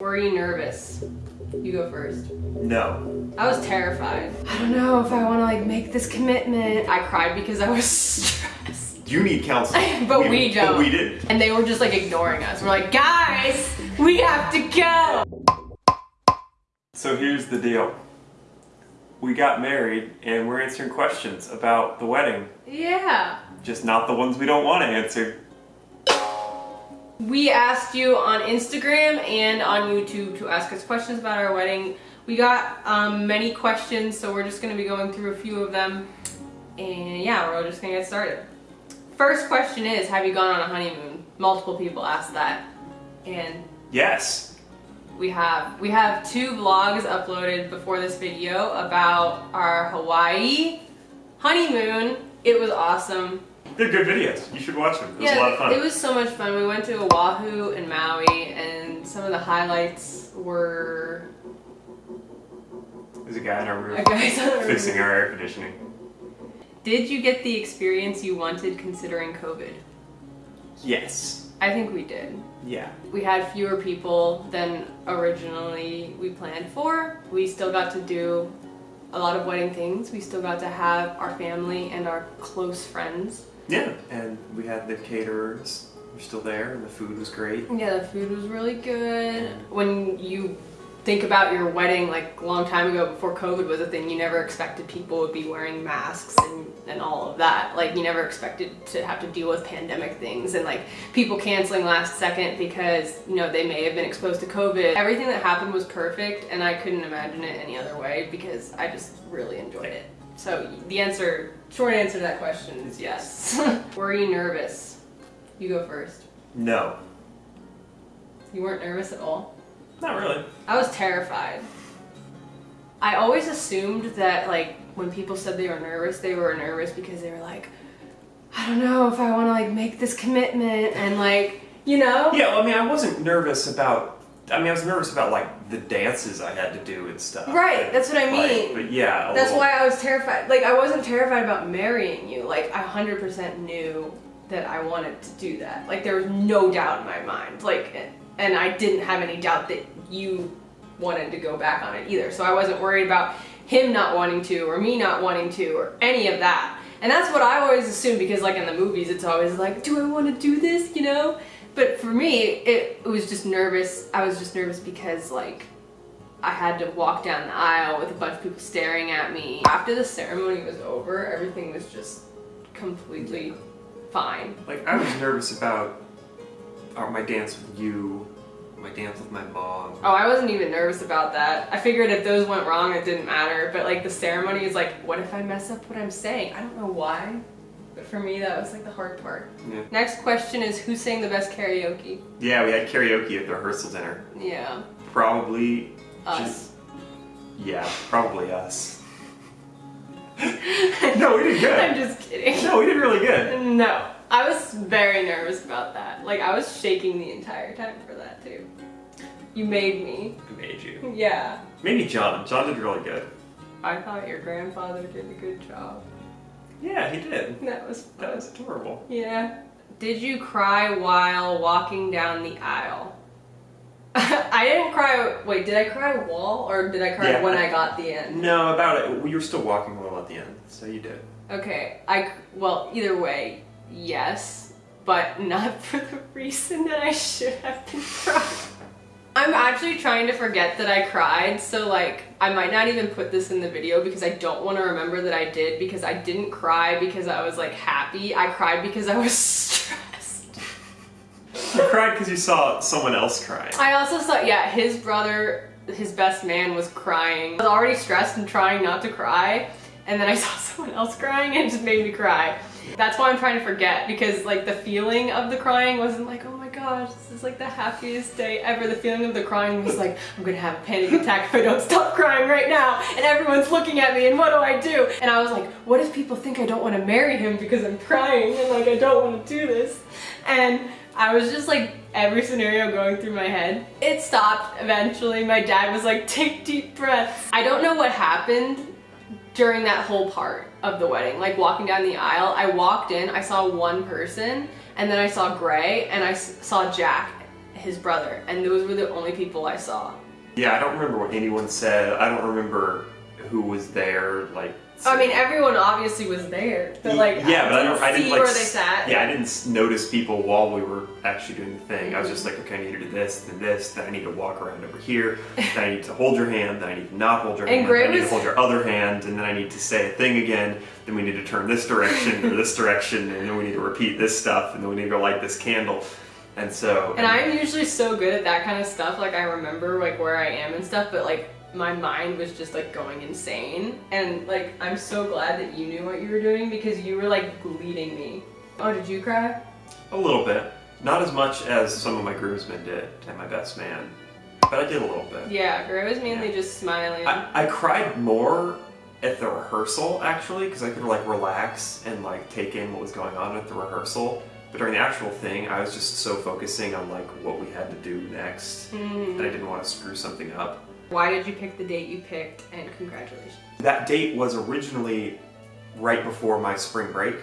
Were you nervous? You go first. No. I was terrified. I don't know if I want to like make this commitment. I cried because I was stressed. You need counseling. But we don't. But we didn't. And they were just like ignoring us. We're like, guys, we have to go. So here's the deal. We got married and we're answering questions about the wedding. Yeah. Just not the ones we don't want to answer. We asked you on Instagram and on YouTube to ask us questions about our wedding. We got um, many questions, so we're just going to be going through a few of them. And yeah, we're just going to get started. First question is, have you gone on a honeymoon? Multiple people asked that. And Yes. we have we have two vlogs uploaded before this video about our Hawaii honeymoon. It was awesome. They're good videos. You should watch them. It was a lot of fun. It was so much fun. We went to Oahu and Maui, and some of the highlights were There's a guy in our room a guy's on a fixing our air conditioning. Did you get the experience you wanted considering COVID? Yes. I think we did. Yeah. We had fewer people than originally we planned for. We still got to do a lot of wedding things. We still got to have our family and our close friends. Yeah. And we had the caterers. We're still there, and the food was great. Yeah, the food was really good. When you think about your wedding, like a long time ago before COVID was a thing, you never expected people would be wearing masks and, and all of that. Like you never expected to have to deal with pandemic things and like people canceling last second because, you know, they may have been exposed to COVID. Everything that happened was perfect and I couldn't imagine it any other way because I just really enjoyed it. So the answer, short answer to that question is yes. Were you nervous? You go first. No. You weren't nervous at all? Not really. I was terrified. I always assumed that like when people said they were nervous, they were nervous because they were like, I don't know if I want to like make this commitment and like, you know? Yeah, well, I mean, I wasn't nervous about. I mean, I was nervous about like the dances I had to do and stuff. Right, that's what I Like, mean. but yeah, That's little- why I was terrified. Like I wasn't terrified about marrying you. Like I 100% knew that I wanted to do that. Like there was no doubt in my mind. Like and I didn't have any doubt that you wanted to go back on it either. So I wasn't worried about him not wanting to or me not wanting to or any of that. And that's what I always assumed because like in the movies it's always like, do I want to do this, you know? But for me, it, it was just nervous. I was just nervous because like I had to walk down the aisle with a bunch of people staring at me. After the ceremony was over, everything was just completely fine. Like I was nervous about uh, my dance with you, my dance with my mom. Oh, I wasn't even nervous about that. I figured if those went wrong, it didn't matter. But like the ceremony is like, what if I mess up what I'm saying? I don't know why. But for me, that was like the hard part. Yeah. Next question is who sang the best karaoke? Yeah, we had karaoke at the rehearsal dinner. Yeah, Probably. us. Yeah, probably us. no, we did good. I'm just kidding. No, we did really good. No, I was very nervous about that. Like I was shaking the entire time for that too. You made me. I made you. Yeah. Maybe John. John did really good. I thought your grandfather did a good job. Yeah, he did. That was That was adorable. Yeah. Did you cry while walking down the aisle? I didn't cry. Wait, did I cry while or did I cry Yeah. when I got the end? No, about it. You were still walking a little at the end, so you did. Okay. I well, either way, yes, but not for the reason that I should have been crying. I'm actually trying to forget that I cried, so like I might not even put this in the video because I don't want to remember that I did because I didn't cry because I was like happy. I cried because I was stressed. You cried because you saw someone else cry. I also saw, yeah, his brother, his best man was crying. I was already stressed and trying not to cry, and then I saw someone else crying and it just made me cry. That's why I'm trying to forget because like the feeling of the crying wasn't like, oh my gosh, this is like the happiest day ever. The feeling of the crying was like, I'm gonna have a panic attack if I don't stop crying right now, and everyone's looking at me, and what do I do? And I was like, what if people think I don't want to marry him because I'm crying and like I don't want to do this? And I was just like every scenario going through my head. It stopped eventually. My dad was like, take deep breaths. I don't know what happened during that whole part of the wedding, like walking down the aisle. I walked in, I saw one person, and then I saw Gray, and I saw Jack. his brother, and those were the only people I saw. Yeah, I don't remember what anyone said. I don't remember who was there. Like, I mean, everyone obviously was there, but like, yeah, but I don't. I see didn't like. where they sat. Yeah, I didn't notice people while we were actually doing the thing. I was just like, okay, I need to do this, then this, then I need to walk around over here, then I need to hold your hand, then I need to not hold your And hand, Gray then I need was- to hold your other hand, and then I need to say a thing again. Then we need to turn this direction or this direction, and then we need to repeat this stuff, and then we need to light this candle. And so, And I'm usually so good at that kind of stuff. Like I remember like where I am and stuff, but like my mind was just like going insane. And like I'm so glad that you knew what you were doing because you were like leading me. Oh, did you cry? a little bit, not as much as some of my groomsmen did and my best man, but I did a little bit. Yeah, Gray was mainly Yeah. just smiling. I, I cried more at the rehearsal actually because I could like relax and like take in what was going on at the rehearsal. But during the actual thing, I was just so focusing on like what we had to do next Mhm. that I didn't want to screw something up. Why did you pick the date you picked? And congratulations. That date was originally right before my spring break,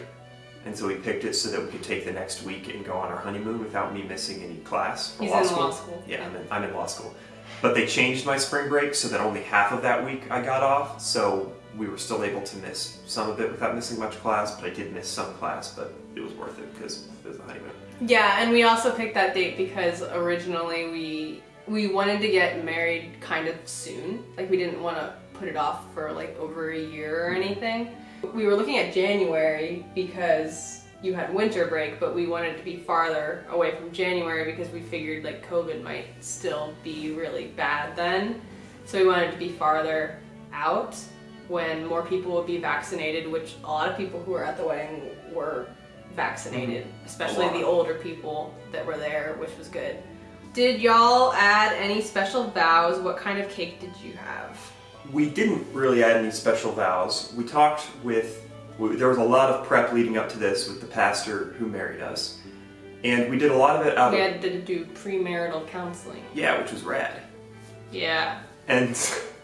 and so we picked it so that we could take the next week and go on our honeymoon without me missing any class. He's law in school. law school. Yeah, I'm in, I'm in law school. But they changed my spring break so that only half of that week I got off, so we were still able to miss some of it without missing much class, but I did miss some class, but it was worth it because it was the honeymoon. Yeah, and we also picked that date because originally we we wanted to get married kind of soon. Like we didn't want to put it off for like over a year or mm-hmm. anything. We were looking at January because you had winter break, but we wanted to be farther away from January because we figured like COVID might still be really bad then. So we wanted to be farther out when more people would be vaccinated, which a lot of people who were at the wedding were mm-hmm. vaccinated, especially the older people that were there, which was good. Did y'all add any special vows? What kind of cake did you have? We didn't really add any special vows. We talked with, there was a lot of prep leading up to this with the pastor who married us. And we did a lot of it out We of, had to do premarital counseling. yeah, which was rad. Yeah. And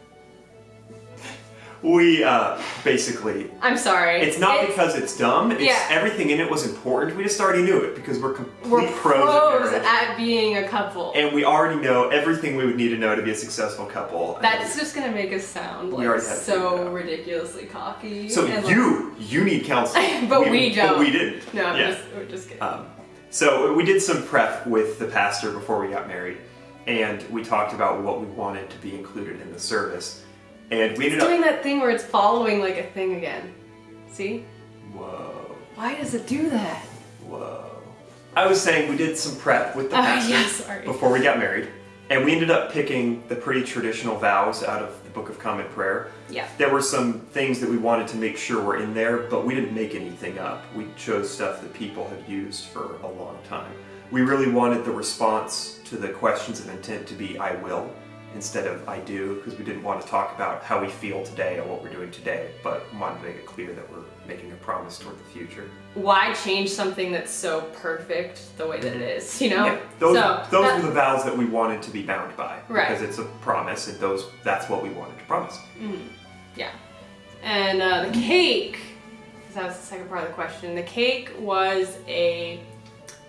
we uh, basically I'm sorry. It's not It's- because it's dumb. It's Yeah. everything in it was important. We just already knew it because we're complete we're pros, pros at being a couple. and we already know everything we would need to know to be a successful couple. That's just gonna make us sound like already had it figured so ridiculously cocky. so and, like- you you need counseling, But we But don't. we didn't. no, I'm yeah. just, we're just kidding. Um, so we did some prep with the pastor before we got married, and we talked about what we wanted to be included in the service, and we ended it's doing that thing where it's following like a thing again. See? Whoa, Why does it do that? whoa. I was saying we did some prep with the Oh, pastor yeah, before we got married, and we ended up picking the pretty traditional vows out of the Book of Common Prayer. Yeah. There were some things that we wanted to make sure were in there, but we didn't make anything up. We chose stuff that people have used for a long time. We really wanted the response to the questions of intent to be I will instead of I do, because we didn't want to talk about how we feel today or what we're doing today, but wanted to make it clear that we're making a promise toward the future. Why change something that's so perfect the way that it is? You know? Yeah, those so, those that- were the vows that we wanted to be bound by Right. because it's a promise, and those that's what we wanted to promise. Yeah. And uh, the cake, 'cause that was the second part of the question. The cake was a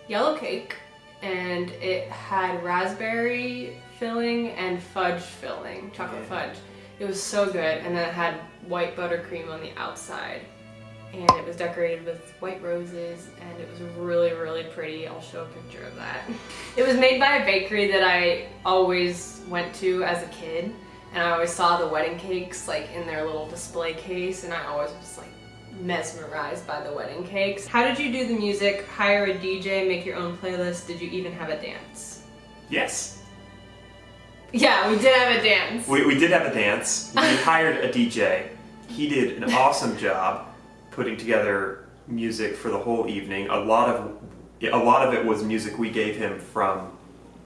yellow cake, and it had raspberry filling and fudge filling, chocolate Yeah. fudge. It was so good, and then it had white buttercream on the outside. And it was decorated with white roses, and it was really, really pretty. I'll show a picture of that. It was made by a bakery that I always went to as a kid, and I always saw the wedding cakes like in their little display case, and I always was like mesmerized by the wedding cakes. How did you do the music? Hire a DJ, make your own playlist? Did you even have a dance? Yes. Yeah, we did have a dance. We, we did have a dance. We hired a DJ. He did an awesome job putting together music for the whole evening. A lot of a lot of it was music we gave him from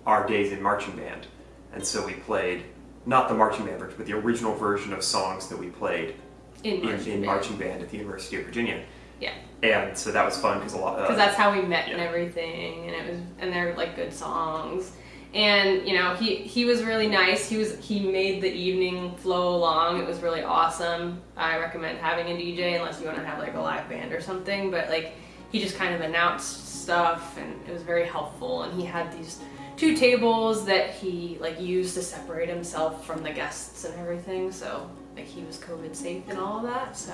our days in marching band, and so we played not the marching band version, but the original version of songs that we played in in, marching in band. marching band at the University of Virginia. Yeah. And so that was fun because a lot. Uh, because that's how we met and everything and it was and they're like good songs and you know he he was really nice he was he made the evening flow along it was really awesome i recommend having a dj unless you want to have like a live band or something but like he just kind of announced stuff and it was very helpful and he had these two tables that he like used to separate himself from the guests and everything. So like he was COVID safe and all of that. So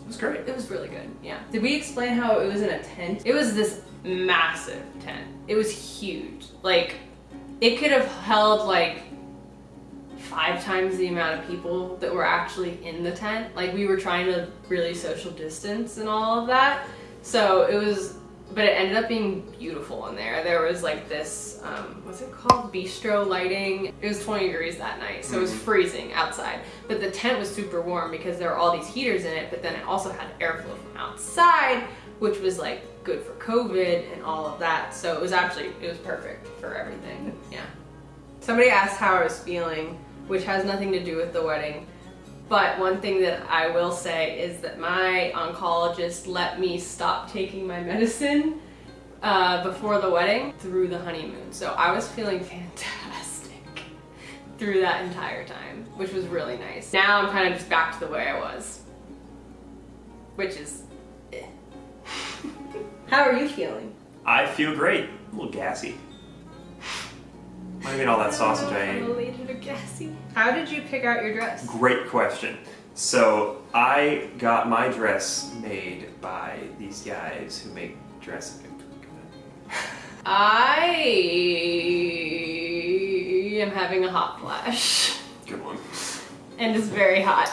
It was great. it was really good. Yeah. Did we explain how it was in a tent? It was this massive tent. It was huge. Like it could have held like five times the amount of people that were actually in the tent. Like we were trying to really social distance and all of that. So it was but it ended up being beautiful in there. There was like this, um, what's it called? Bistro lighting. It was 20 degrees that night, so it was freezing outside. But the tent was super warm because there were all these heaters in it, but then it also had airflow from outside, which was like good for COVID and all of that. So it was actually, it was perfect for everything. Yeah. Somebody asked how I was feeling, which has nothing to do with the wedding. But one thing that I will say is that my oncologist let me stop taking my medicine uh, before the wedding through the honeymoon. So I was feeling fantastic through that entire time, which was really nice. Now I'm kind of just back to the way I was, which is. How are you feeling? I feel great. A little gassy. Might have been all that sausage I ate. I'm a little gassy. How did you pick out your dress? Great question. So I got my dress made by these guys who make dresses. I am having a hot flash. Good one. And it's very hot.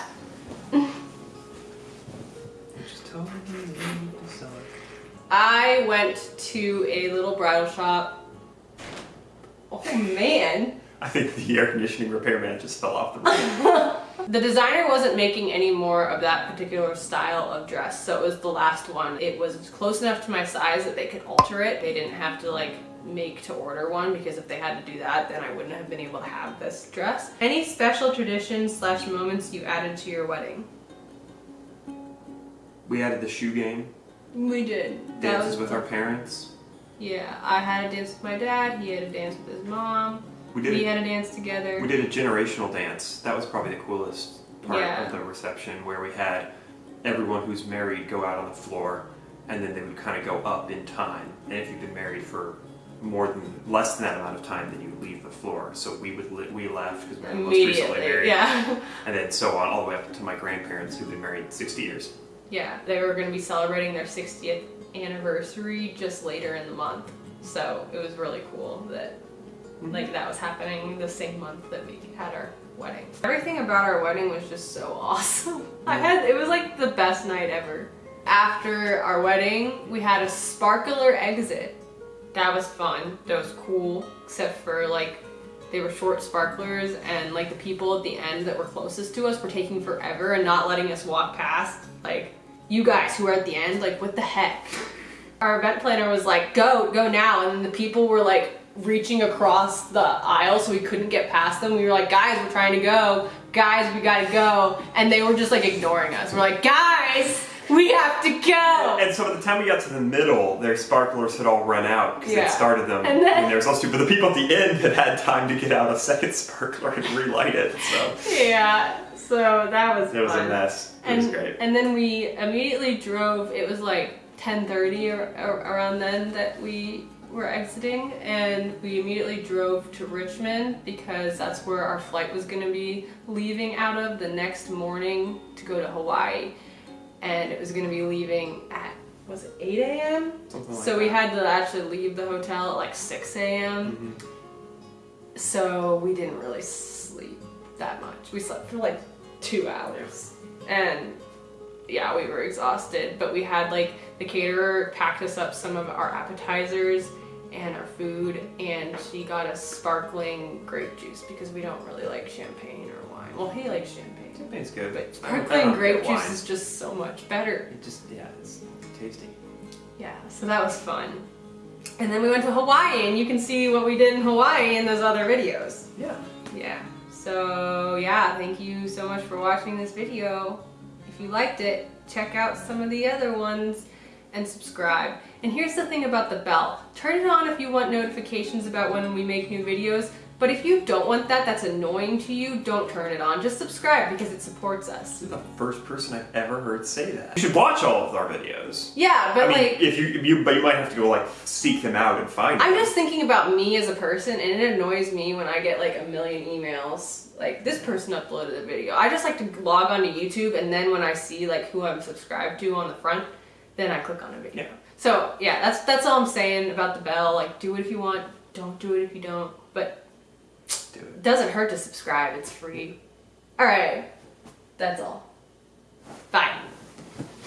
I went to a little bridal shop. Oh man. I think the air conditioning repairman just fell off the roof. The designer wasn't making any more of that particular style of dress, so it was the last one. It was close enough to my size that they could alter it. They didn't have to like make to order one because if they had to do that, then I wouldn't have been able to have this dress. Any special traditions slash moments you added to your wedding? we added the shoe game, We did. Dances was with our parents. Yeah, I had a dance with my dad. He had a dance with his mom. We did We a, had a dance together. we did a generational dance. That was probably the coolest part Yeah. of the reception, where we had everyone who's married go out on the floor, and then they would kind of go up in time. And if you've been married for more than less than that amount of time, then you would leave the floor. So we would li- we left because we were most recently married, yeah. and then so on all the way up to my grandparents who've been married 60 years. Yeah, they were going to be celebrating their 60th anniversary just later in the month. So it was really cool that mm-hmm. like that was happening the same month that we had our wedding. Everything about our wedding was just so awesome. I had it was like the best night ever. After our wedding, we had a sparkler exit. That was fun. That was cool, except for like they were short sparklers and like the people at the end that were closest to us were taking forever and not letting us walk past. Like you guys who are at the end, like what the heck? Our event planner was like, go, go now. And then the people were like reaching across the aisle so we couldn't get past them. We were like, guys, we're trying to go. Guys, we gotta go. And they were just like ignoring us. We're like, guys, we have to go. And so by the time we got to the middle, their sparklers had all run out because Yeah. they'd started them And then- they were supposed to. But the people at the end had had time to get out a second sparkler and relight it. So Yeah, so that was it was fun. a mess. It and, was great. And then we immediately drove, it was like 10.30 or, or around then that we were exiting and we immediately drove to Richmond because that's where our flight was going to be leaving out of the next morning to go to Hawaii and it was going to be leaving at was it 8 a.m. Like so we had to actually leave the hotel at like 6 a.m. Mhm. So we didn't really sleep that much. We slept for like two hours. And yeah, we were exhausted, but we had like the caterer packed us up some of our appetizers and our food, and she got us sparkling grape juice because we don't really like champagne or wine. Well, he likes champagne, Champagne's good. but I don't- I sparkling grape juice wine. is just so much better. It just yeah, it's tasty. Yeah, so that was fun. And then we went to Hawaii, and you can see what we did in Hawaii in those other videos. Yeah. Yeah. So yeah, thank you so much for watching this video. If you liked it, check out some of the other ones and subscribe. And here's the thing about the bell. Turn it on if you want notifications about when we make new videos, But if you don't want that, that's annoying to you, don't turn it on. Just subscribe because it supports us. You're the first person I've ever heard say that. You should watch all of our videos. Yeah, but I mean, like if you, you, but you might have to go like seek them out and find I'm them. just thinking about me as a person, and it annoys me when I get like a million emails. Like this person uploaded a video. I just like to log onto YouTube, and then when I see like who I'm subscribed to on the front, then I click on a video. Yeah. So yeah, that's that's all I'm saying about the bell. Like, do it if you want. Don't do it if you don't. But Do it. doesn't hurt to subscribe. It's free. All right, that's all. Bye.